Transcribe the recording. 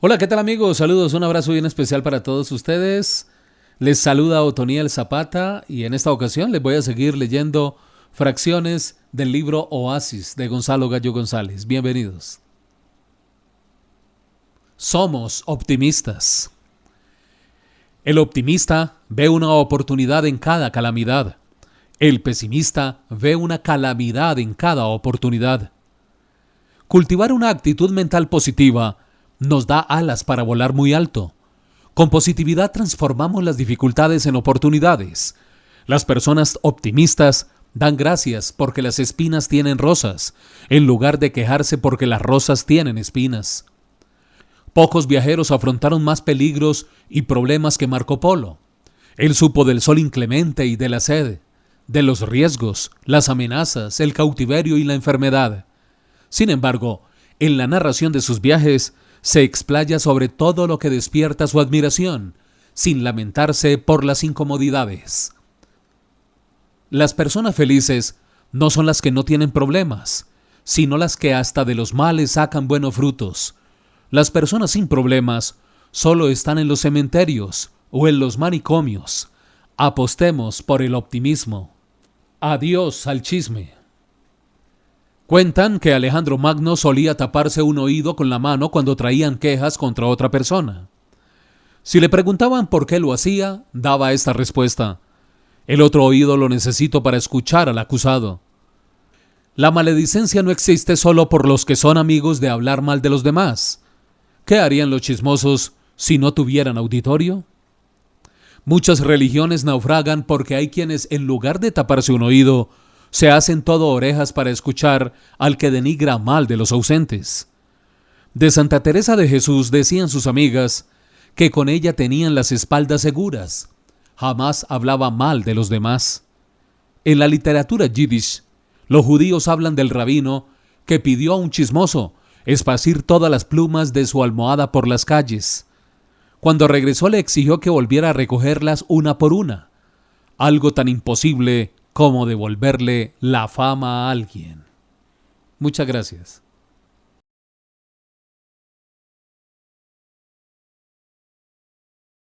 Hola, ¿qué tal amigos? Saludos, un abrazo bien especial para todos ustedes. Les saluda Otoniel Zapata y en esta ocasión les voy a seguir leyendo fracciones del libro Oasis de Gonzalo Gallo González. Bienvenidos. Somos optimistas. El optimista ve una oportunidad en cada calamidad. El pesimista ve una calamidad en cada oportunidad. Cultivar una actitud mental positiva nos da alas para volar muy alto. Con positividad transformamos las dificultades en oportunidades. Las personas optimistas dan gracias porque las espinas tienen rosas, en lugar de quejarse porque las rosas tienen espinas. Pocos viajeros afrontaron más peligros y problemas que Marco Polo. Él supo del sol inclemente y de la sed, de los riesgos, las amenazas, el cautiverio y la enfermedad. Sin embargo, en la narración de sus viajes, se explaya sobre todo lo que despierta su admiración, sin lamentarse por las incomodidades. Las personas felices no son las que no tienen problemas, sino las que hasta de los males sacan buenos frutos. Las personas sin problemas solo están en los cementerios o en los manicomios. Apostemos por el optimismo. Adiós al chisme. Cuentan que Alejandro Magno solía taparse un oído con la mano cuando traían quejas contra otra persona. Si le preguntaban por qué lo hacía, daba esta respuesta. El otro oído lo necesito para escuchar al acusado. La maledicencia no existe solo por los que son amigos de hablar mal de los demás. ¿Qué harían los chismosos si no tuvieran auditorio? Muchas religiones naufragan porque hay quienes, en lugar de taparse un oído, se hacen todo orejas para escuchar al que denigra mal de los ausentes. De Santa Teresa de Jesús decían sus amigas que con ella tenían las espaldas seguras, jamás hablaba mal de los demás. En la literatura yiddish, los judíos hablan del rabino que pidió a un chismoso esparcir todas las plumas de su almohada por las calles. Cuando regresó le exigió que volviera a recogerlas una por una, algo tan imposible como devolverle la fama a alguien. Muchas gracias.